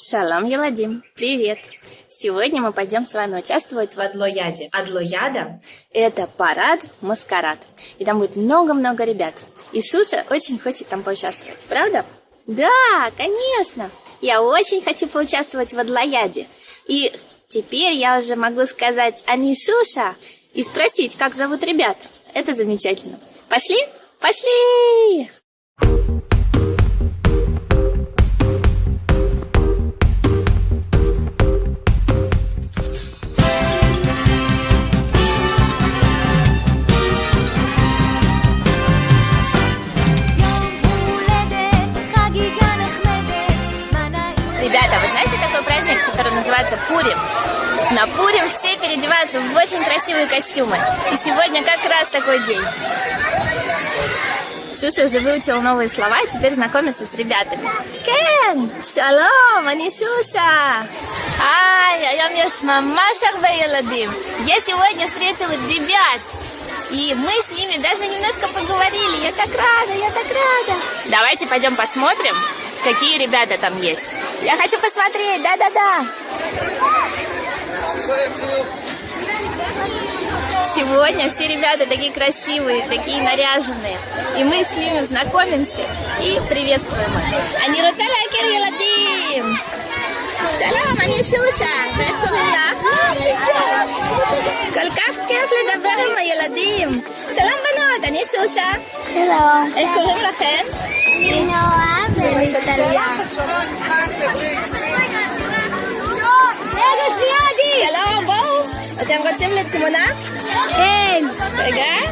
Шалом, Еладим, привет! Сегодня мы пойдем с вами участвовать в Адлояде. Адлояда – это парад, маскарад. И там будет много-много ребят. И Шуша очень хочет там поучаствовать, правда? Да, конечно! Я очень хочу поучаствовать в Адлояде. И теперь я уже могу сказать «Они Шуша» и спросить, как зовут ребят. Это замечательно. Пошли? Пошли! Ребята, вы знаете такой праздник, который называется Пурим? На Пурим все переодеваются в очень красивые костюмы. И сегодня как раз такой день. Шуша уже выучила новые слова и теперь знакомится с ребятами. Кен! Шалом! Они Шуша! Ай! А я еш мама вейладим! Я сегодня встретила ребят! И мы с ними даже немножко поговорили. Я так рада, я так рада. Давайте пойдем посмотрим, какие ребята там есть. Я хочу посмотреть, да-да-да. Сегодня все ребята такие красивые, такие наряженные. И мы с ними знакомимся и приветствуем их. Они роталя ילדים. שלום, אני שושה, ואיך קוראים לך? כל כך כיף לדבר עם הילדים. שלום בנות, אני שושה. שלום. איך קוראים לכם? רגע, שנייה, עדי. שלום, בואו. אתם רוצים לתמונה? כן. רגע.